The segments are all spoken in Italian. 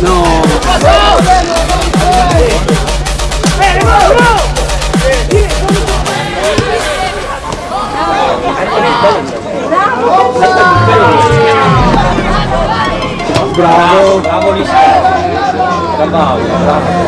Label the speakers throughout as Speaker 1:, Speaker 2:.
Speaker 1: Bravo, bravo, bravo.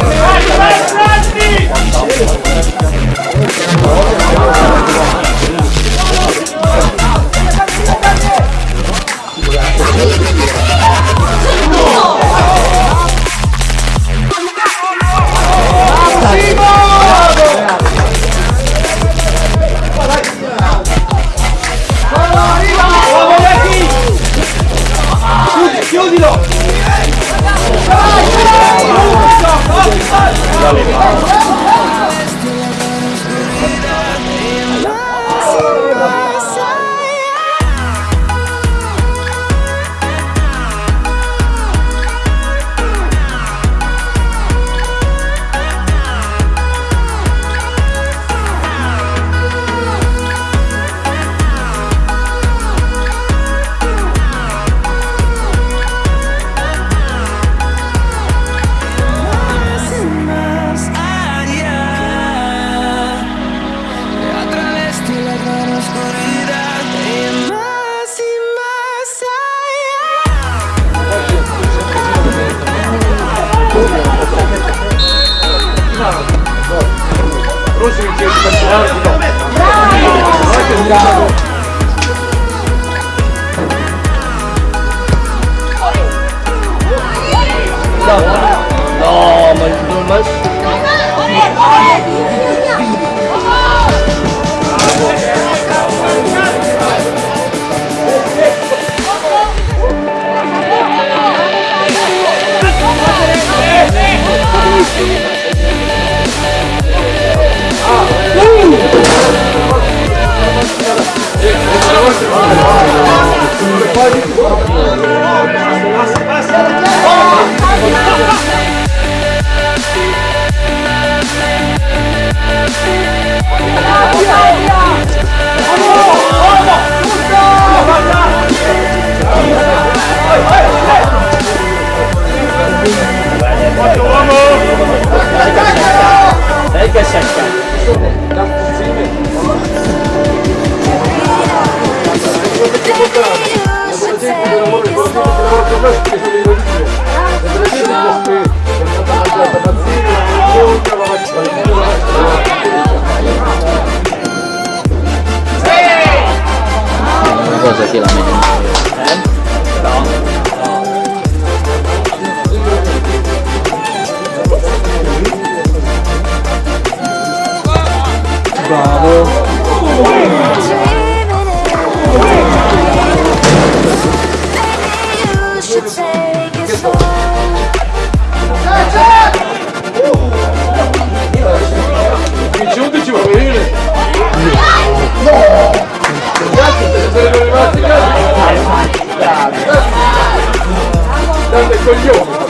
Speaker 1: coglione!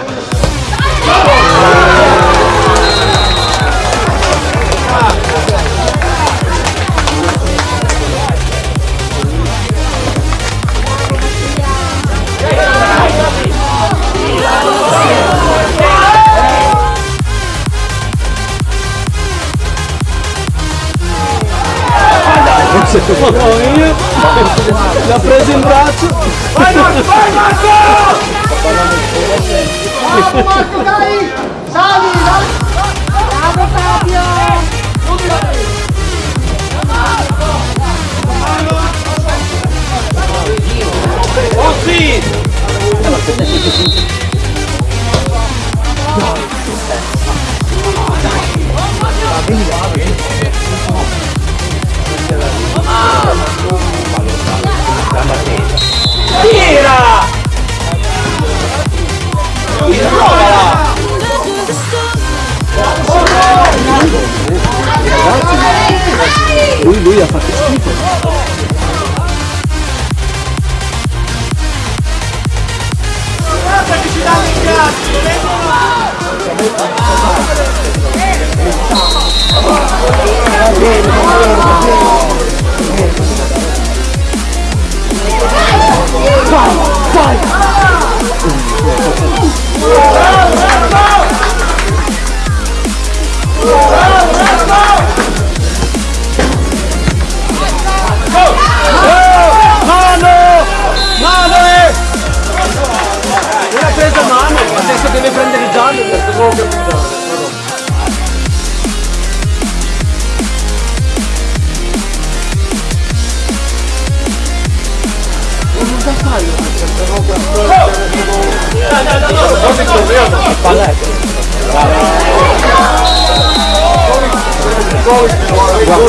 Speaker 1: Uma bolinha. Já preso em braço. Vai, Marco! Vai, Marcos! Tá Vamos, Marcos, daí! Salve, salve! Bravo, campeão! Sim! Ela gamba tesa tira provala lui lui ha fatto schifo Guarda che ci danno in cazzo! Oh.